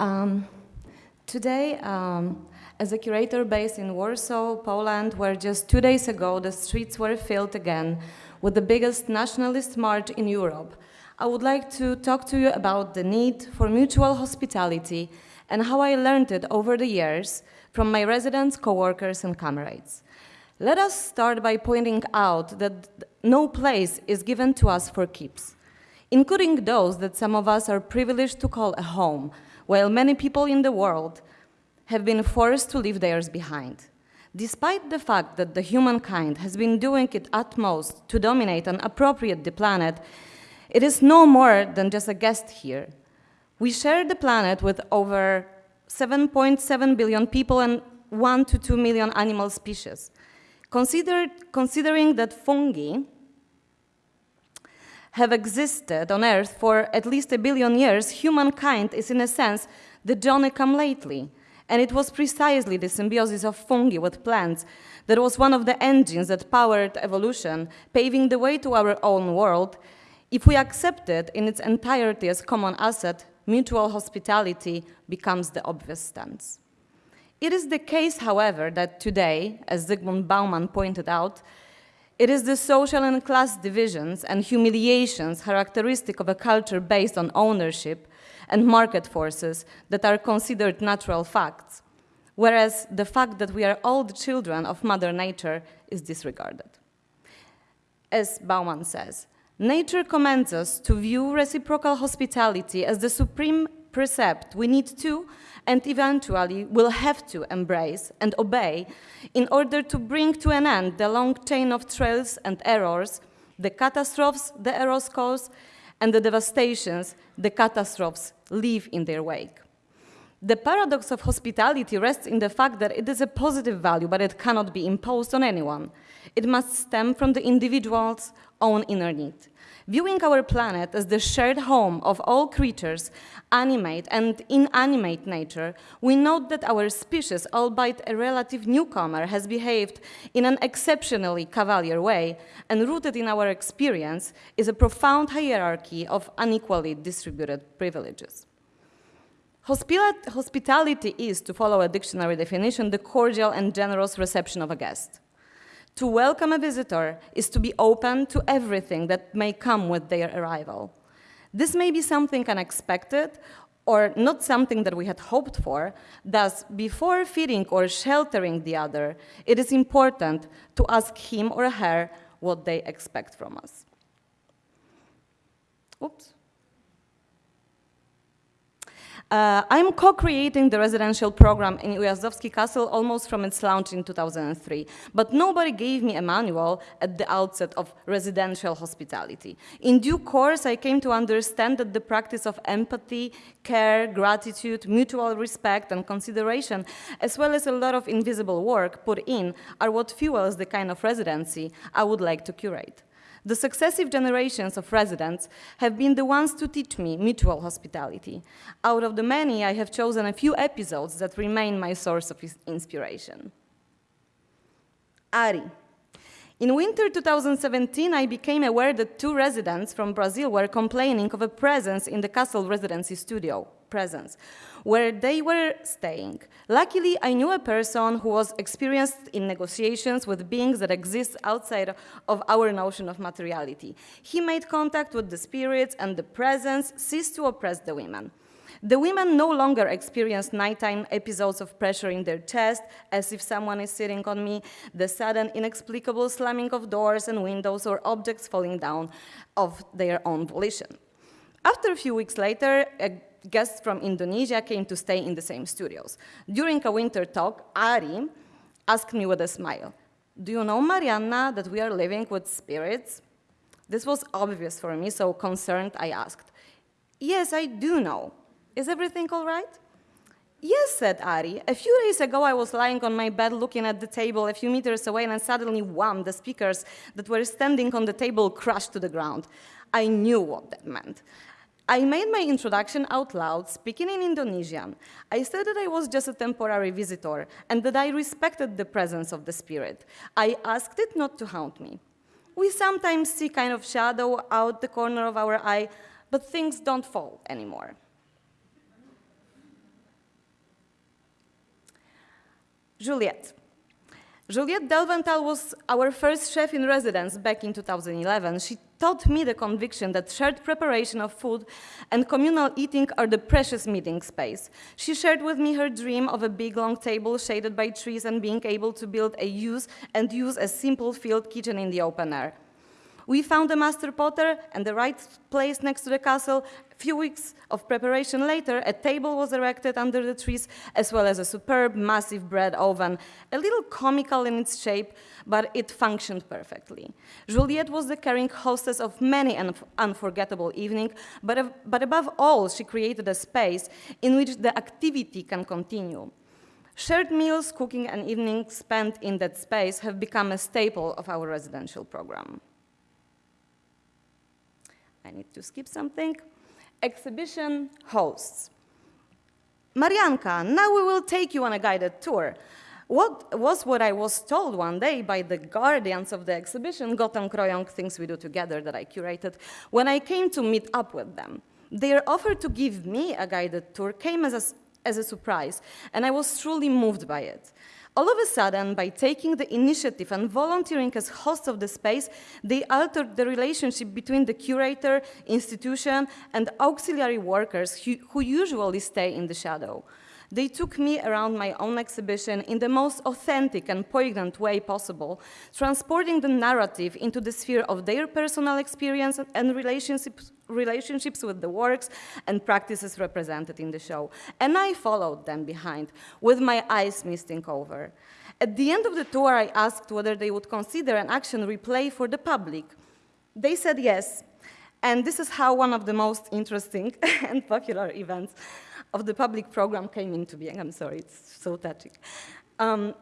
Um, today, um, as a curator based in Warsaw, Poland, where just two days ago the streets were filled again with the biggest nationalist march in Europe, I would like to talk to you about the need for mutual hospitality and how I learned it over the years from my residents, co-workers, and comrades. Let us start by pointing out that no place is given to us for keeps, including those that some of us are privileged to call a home, while many people in the world have been forced to leave theirs behind. Despite the fact that the humankind has been doing its utmost to dominate and appropriate the planet, it is no more than just a guest here. We share the planet with over 7.7 billion people and 1 to 2 million animal species. Consider, considering that fungi have existed on Earth for at least a billion years, humankind is in a sense the Johnny come lately. And it was precisely the symbiosis of fungi with plants that was one of the engines that powered evolution, paving the way to our own world if we accept it in its entirety as common asset, mutual hospitality becomes the obvious stance. It is the case, however, that today, as Zygmunt Bauman pointed out, it is the social and class divisions and humiliations characteristic of a culture based on ownership and market forces that are considered natural facts, whereas the fact that we are all the children of Mother Nature is disregarded. As Bauman says, Nature commands us to view reciprocal hospitality as the supreme precept we need to and eventually will have to embrace and obey in order to bring to an end the long chain of trails and errors, the catastrophes the errors cause, and the devastations the catastrophes leave in their wake. The paradox of hospitality rests in the fact that it is a positive value, but it cannot be imposed on anyone. It must stem from the individual's own inner need. Viewing our planet as the shared home of all creatures, animate and inanimate nature, we note that our species, albeit a relative newcomer, has behaved in an exceptionally cavalier way, and rooted in our experience is a profound hierarchy of unequally distributed privileges. Hospitality is, to follow a dictionary definition, the cordial and generous reception of a guest. To welcome a visitor is to be open to everything that may come with their arrival. This may be something unexpected or not something that we had hoped for. Thus, before feeding or sheltering the other, it is important to ask him or her what they expect from us. Oops. Uh, I'm co-creating the residential program in Ujazdowski Castle almost from its launch in 2003, but nobody gave me a manual at the outset of residential hospitality. In due course, I came to understand that the practice of empathy, care, gratitude, mutual respect, and consideration, as well as a lot of invisible work put in, are what fuels the kind of residency I would like to curate. The successive generations of residents have been the ones to teach me mutual hospitality. Out of the many, I have chosen a few episodes that remain my source of inspiration. Ari. In winter 2017, I became aware that two residents from Brazil were complaining of a presence in the castle residency studio, presence, where they were staying. Luckily, I knew a person who was experienced in negotiations with beings that exist outside of our notion of materiality. He made contact with the spirits and the presence ceased to oppress the women. The women no longer experience nighttime episodes of pressure in their chest, as if someone is sitting on me, the sudden inexplicable slamming of doors and windows or objects falling down of their own volition. After a few weeks later, a guests from Indonesia came to stay in the same studios. During a winter talk, Ari asked me with a smile, do you know, Marianna, that we are living with spirits? This was obvious for me, so concerned, I asked, yes, I do know. Is everything all right? Yes, said Ari. A few days ago, I was lying on my bed looking at the table a few meters away, and suddenly, wham, the speakers that were standing on the table crashed to the ground. I knew what that meant. I made my introduction out loud, speaking in Indonesian. I said that I was just a temporary visitor and that I respected the presence of the spirit. I asked it not to haunt me. We sometimes see kind of shadow out the corner of our eye, but things don't fall anymore. Juliette. Juliette Delventhal was our first chef in residence back in 2011. She taught me the conviction that shared preparation of food and communal eating are the precious meeting space. She shared with me her dream of a big long table shaded by trees and being able to build a use and use a simple field kitchen in the open air. We found a master potter and the right place next to the castle. A few weeks of preparation later, a table was erected under the trees, as well as a superb, massive bread oven, a little comical in its shape, but it functioned perfectly. Juliette was the caring hostess of many an unforgettable evening, but, but above all, she created a space in which the activity can continue. Shared meals, cooking, and evenings spent in that space have become a staple of our residential program. I need to skip something. Exhibition hosts. Marianka, now we will take you on a guided tour. What was what I was told one day by the guardians of the exhibition, Gotong Royong, Things We Do Together, that I curated, when I came to meet up with them. Their offer to give me a guided tour came as a, as a surprise, and I was truly moved by it. All of a sudden, by taking the initiative and volunteering as hosts of the space, they altered the relationship between the curator, institution, and auxiliary workers who, who usually stay in the shadow. They took me around my own exhibition in the most authentic and poignant way possible, transporting the narrative into the sphere of their personal experience and relationships, relationships with the works and practices represented in the show. And I followed them behind, with my eyes misting over. At the end of the tour, I asked whether they would consider an action replay for the public. They said yes, and this is how one of the most interesting and popular events of the public program came into being. I'm sorry, it's so touching. Um,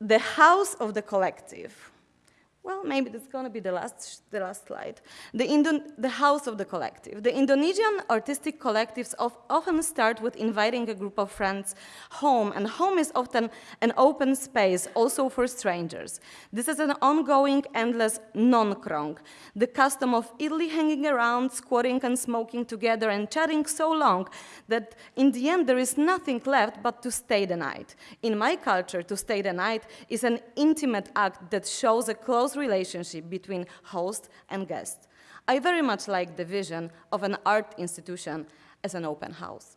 the House of the Collective well, maybe that's going to be the last, the last slide. The, Indo the House of the Collective. The Indonesian artistic collectives of, often start with inviting a group of friends home, and home is often an open space also for strangers. This is an ongoing, endless nongkrong, the custom of idly hanging around, squatting and smoking together and chatting so long that in the end there is nothing left but to stay the night. In my culture, to stay the night is an intimate act that shows a close close relationship between host and guest. I very much like the vision of an art institution as an open house.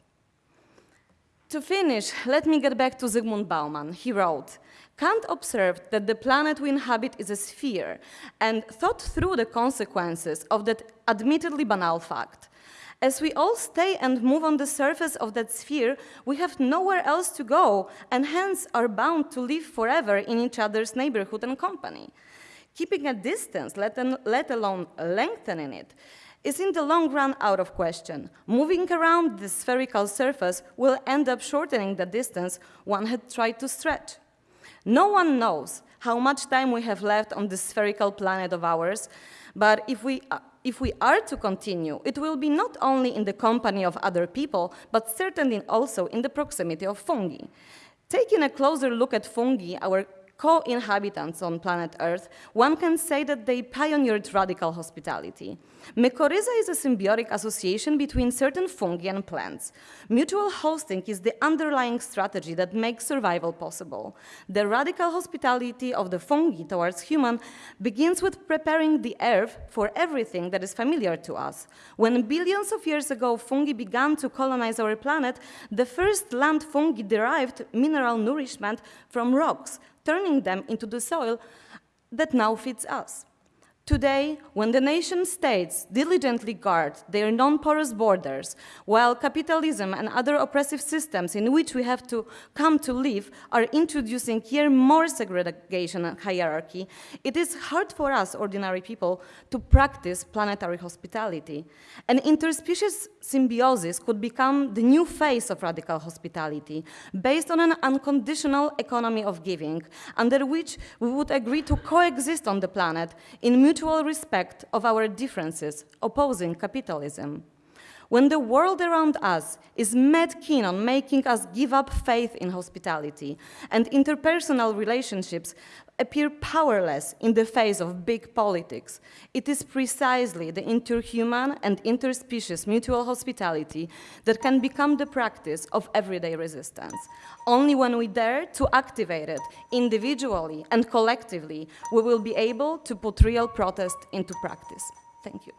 To finish, let me get back to Zygmunt Bauman. He wrote, Kant observed that the planet we inhabit is a sphere and thought through the consequences of that admittedly banal fact. As we all stay and move on the surface of that sphere, we have nowhere else to go and hence are bound to live forever in each other's neighborhood and company. Keeping a distance, let, an, let alone lengthening it, is in the long run out of question. Moving around the spherical surface will end up shortening the distance one had tried to stretch. No one knows how much time we have left on this spherical planet of ours, but if we, uh, if we are to continue, it will be not only in the company of other people, but certainly also in the proximity of fungi. Taking a closer look at fungi, our co-inhabitants on planet Earth, one can say that they pioneered radical hospitality. Mycorrhiza is a symbiotic association between certain fungi and plants. Mutual hosting is the underlying strategy that makes survival possible. The radical hospitality of the fungi towards human begins with preparing the earth for everything that is familiar to us. When billions of years ago fungi began to colonize our planet, the first land fungi derived mineral nourishment from rocks, turning them into the soil that now feeds us. Today, when the nation states diligently guard their non-porous borders, while capitalism and other oppressive systems in which we have to come to live are introducing here more segregation and hierarchy, it is hard for us, ordinary people, to practice planetary hospitality. An interspecies symbiosis could become the new face of radical hospitality, based on an unconditional economy of giving, under which we would agree to coexist on the planet in mutual respect of our differences, opposing capitalism. When the world around us is mad keen on making us give up faith in hospitality, and interpersonal relationships appear powerless in the face of big politics, it is precisely the interhuman and interspecies mutual hospitality that can become the practice of everyday resistance. Only when we dare to activate it individually and collectively, we will be able to put real protest into practice. Thank you.